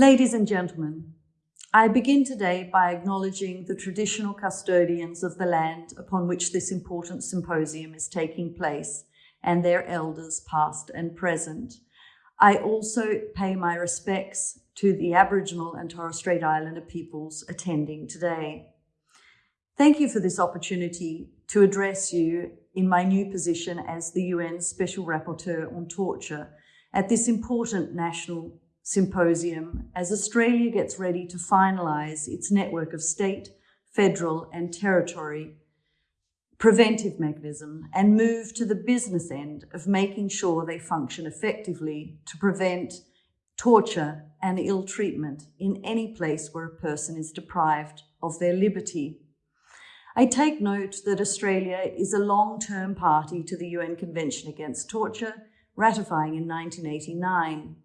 Ladies and gentlemen, I begin today by acknowledging the traditional custodians of the land upon which this important symposium is taking place and their elders past and present. I also pay my respects to the Aboriginal and Torres Strait Islander peoples attending today. Thank you for this opportunity to address you in my new position as the UN Special Rapporteur on Torture at this important national symposium as Australia gets ready to finalise its network of state, federal and territory preventive mechanism and move to the business end of making sure they function effectively to prevent torture and ill treatment in any place where a person is deprived of their liberty. I take note that Australia is a long-term party to the UN Convention Against Torture, ratifying in 1989.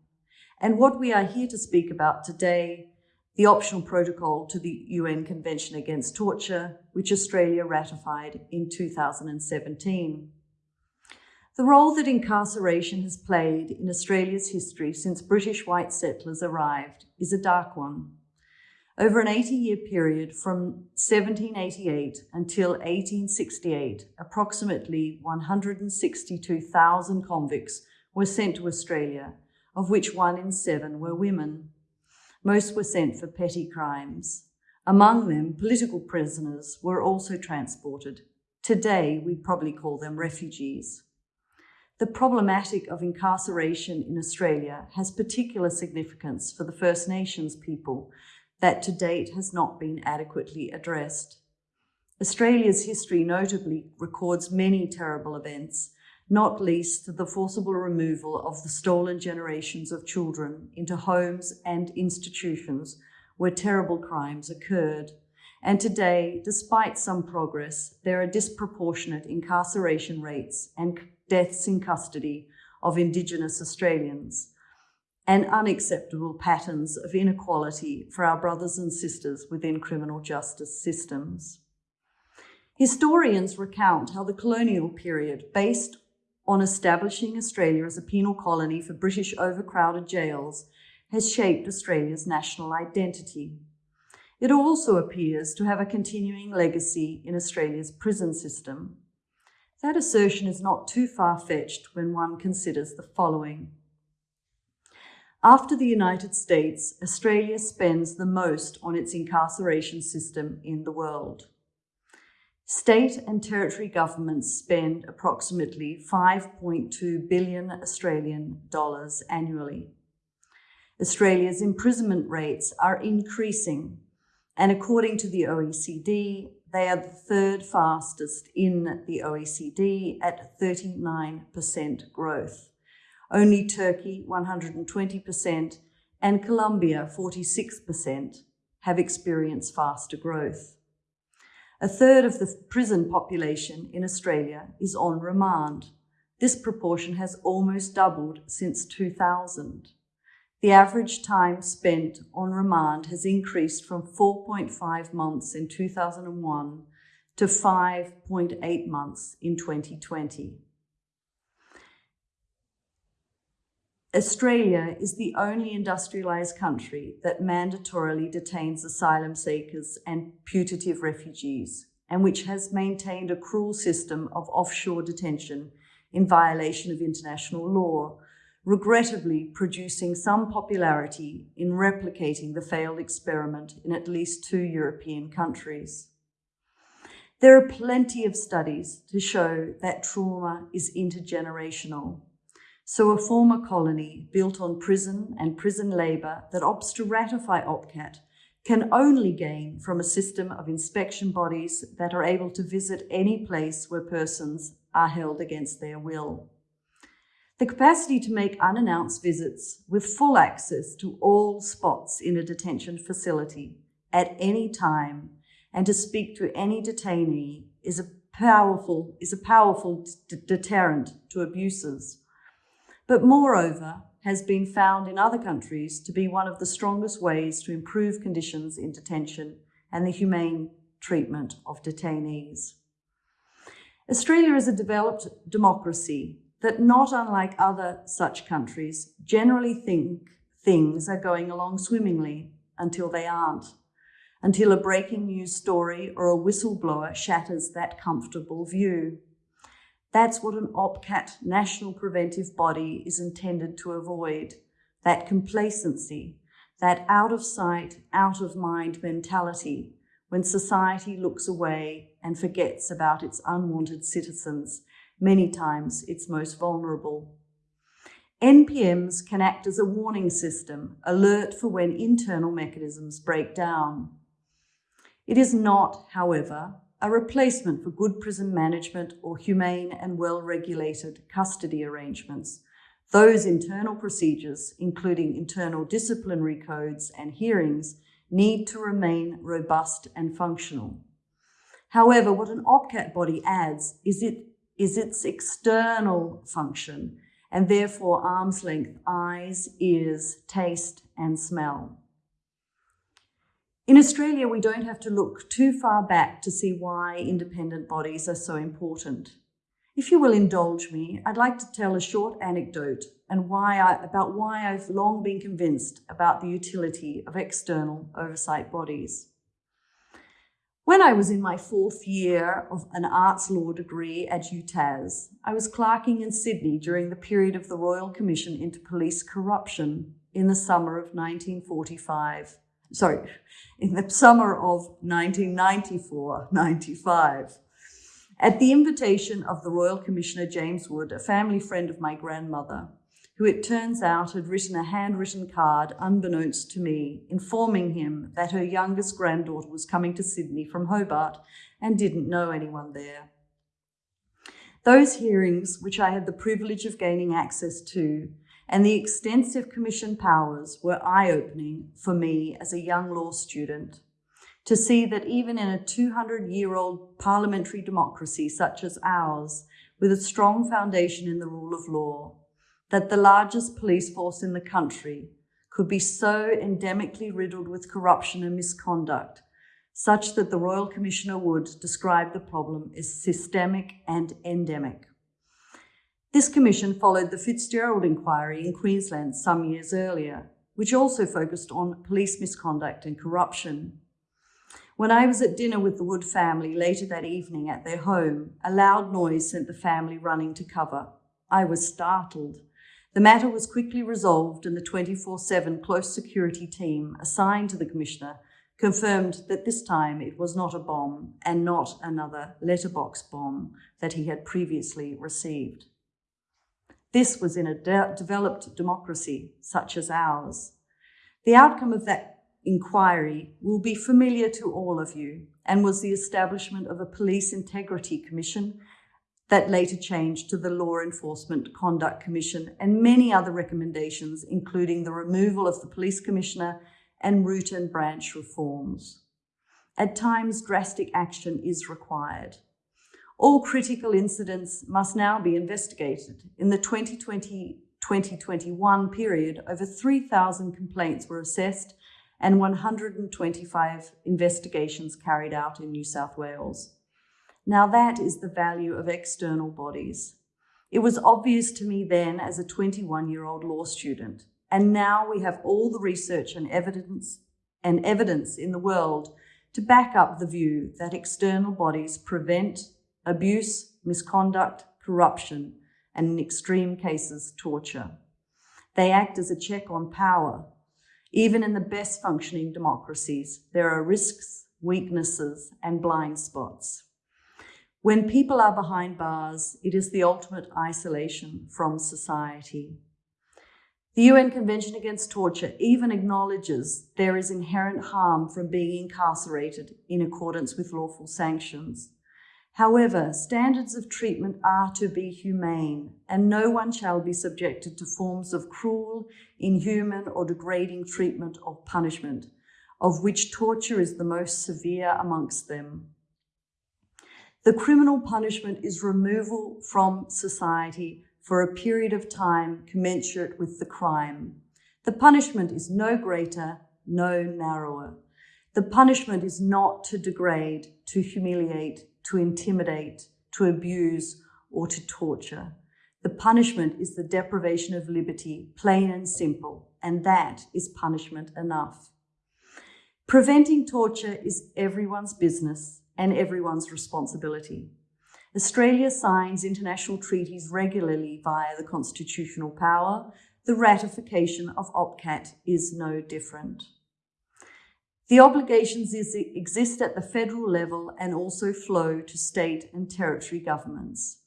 And what we are here to speak about today the optional protocol to the UN Convention Against Torture, which Australia ratified in 2017. The role that incarceration has played in Australia's history since British white settlers arrived is a dark one. Over an 80-year period from 1788 until 1868, approximately 162,000 convicts were sent to Australia, of which one in seven were women. Most were sent for petty crimes. Among them, political prisoners were also transported. Today, we'd probably call them refugees. The problematic of incarceration in Australia has particular significance for the First Nations people that to date has not been adequately addressed. Australia's history notably records many terrible events, not least the forcible removal of the stolen generations of children into homes and institutions where terrible crimes occurred. And today, despite some progress, there are disproportionate incarceration rates and deaths in custody of Indigenous Australians and unacceptable patterns of inequality for our brothers and sisters within criminal justice systems. Historians recount how the colonial period, based on establishing Australia as a penal colony for British overcrowded jails has shaped Australia's national identity. It also appears to have a continuing legacy in Australia's prison system. That assertion is not too far-fetched when one considers the following. After the United States, Australia spends the most on its incarceration system in the world. State and territory governments spend approximately 5.2 billion Australian dollars annually. Australia's imprisonment rates are increasing, and according to the OECD, they are the third fastest in the OECD at 39% growth. Only Turkey, 120%, and Colombia, 46%, have experienced faster growth. A third of the prison population in Australia is on remand. This proportion has almost doubled since 2000. The average time spent on remand has increased from 4.5 months in 2001 to 5.8 months in 2020. Australia is the only industrialised country that mandatorily detains asylum seekers and putative refugees, and which has maintained a cruel system of offshore detention in violation of international law, regrettably producing some popularity in replicating the failed experiment in at least two European countries. There are plenty of studies to show that trauma is intergenerational so a former colony built on prison and prison labour that opts to ratify OPCAT can only gain from a system of inspection bodies that are able to visit any place where persons are held against their will. The capacity to make unannounced visits with full access to all spots in a detention facility at any time and to speak to any detainee is a powerful, is a powerful deterrent to abuses but moreover has been found in other countries to be one of the strongest ways to improve conditions in detention and the humane treatment of detainees. Australia is a developed democracy that not unlike other such countries generally think, things are going along swimmingly until they aren't, until a breaking news story or a whistleblower shatters that comfortable view. That's what an OPCAT national preventive body is intended to avoid, that complacency, that out of sight, out of mind mentality when society looks away and forgets about its unwanted citizens, many times its most vulnerable. NPMs can act as a warning system, alert for when internal mechanisms break down. It is not, however, a replacement for good prison management or humane and well-regulated custody arrangements. Those internal procedures, including internal disciplinary codes and hearings, need to remain robust and functional. However, what an OPCAT body adds is, it, is its external function and therefore arm's length eyes, ears, taste and smell. In Australia, we don't have to look too far back to see why independent bodies are so important. If you will indulge me, I'd like to tell a short anecdote and why I, about why I've long been convinced about the utility of external oversight bodies. When I was in my fourth year of an arts law degree at UTAS, I was clerking in Sydney during the period of the Royal Commission into Police Corruption in the summer of 1945. Sorry, in the summer of 1994-95. At the invitation of the Royal Commissioner James Wood, a family friend of my grandmother, who it turns out had written a handwritten card unbeknownst to me, informing him that her youngest granddaughter was coming to Sydney from Hobart and didn't know anyone there. Those hearings, which I had the privilege of gaining access to, and the extensive commission powers were eye-opening for me as a young law student to see that even in a 200-year-old parliamentary democracy such as ours, with a strong foundation in the rule of law, that the largest police force in the country could be so endemically riddled with corruption and misconduct, such that the Royal Commissioner Wood describe the problem as systemic and endemic. This commission followed the Fitzgerald inquiry in Queensland some years earlier, which also focused on police misconduct and corruption. When I was at dinner with the Wood family later that evening at their home, a loud noise sent the family running to cover. I was startled the matter was quickly resolved and the 24-7 close security team assigned to the Commissioner confirmed that this time it was not a bomb and not another letterbox bomb that he had previously received. This was in a de developed democracy such as ours. The outcome of that inquiry will be familiar to all of you and was the establishment of a Police Integrity Commission that later changed to the Law Enforcement Conduct Commission and many other recommendations, including the removal of the Police Commissioner and root and branch reforms. At times, drastic action is required. All critical incidents must now be investigated. In the 2020-2021 period, over 3,000 complaints were assessed and 125 investigations carried out in New South Wales. Now that is the value of external bodies. It was obvious to me then as a 21-year-old law student, and now we have all the research and evidence and evidence in the world to back up the view that external bodies prevent abuse, misconduct, corruption, and in extreme cases, torture. They act as a check on power. Even in the best functioning democracies, there are risks, weaknesses, and blind spots. When people are behind bars, it is the ultimate isolation from society. The UN Convention Against Torture even acknowledges there is inherent harm from being incarcerated in accordance with lawful sanctions. However, standards of treatment are to be humane, and no one shall be subjected to forms of cruel, inhuman, or degrading treatment or punishment, of which torture is the most severe amongst them. The criminal punishment is removal from society for a period of time commensurate with the crime. The punishment is no greater, no narrower. The punishment is not to degrade, to humiliate, to intimidate, to abuse, or to torture. The punishment is the deprivation of liberty, plain and simple, and that is punishment enough. Preventing torture is everyone's business and everyone's responsibility. Australia signs international treaties regularly via the constitutional power. The ratification of OPCAT is no different. The obligations is, exist at the federal level and also flow to state and territory governments.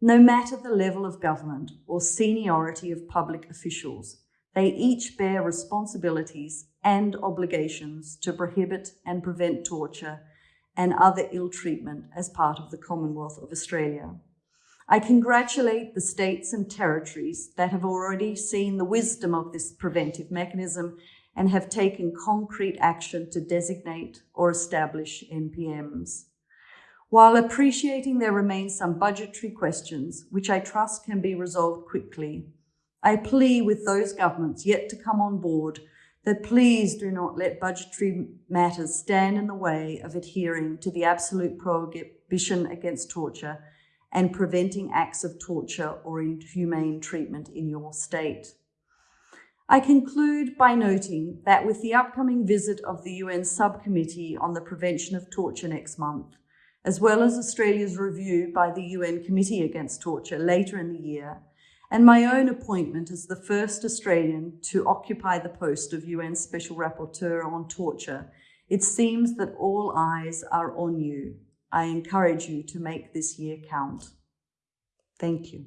No matter the level of government or seniority of public officials, they each bear responsibilities and obligations to prohibit and prevent torture and other ill treatment as part of the Commonwealth of Australia. I congratulate the states and territories that have already seen the wisdom of this preventive mechanism and have taken concrete action to designate or establish NPMs. While appreciating there remain some budgetary questions, which I trust can be resolved quickly, I plea with those governments yet to come on board that please do not let budgetary matters stand in the way of adhering to the absolute prohibition against torture and preventing acts of torture or inhumane treatment in your state. I conclude by noting that with the upcoming visit of the UN Subcommittee on the Prevention of Torture next month, as well as Australia's review by the UN Committee Against Torture later in the year, and my own appointment as the first Australian to occupy the post of UN Special Rapporteur on Torture, it seems that all eyes are on you. I encourage you to make this year count. Thank you.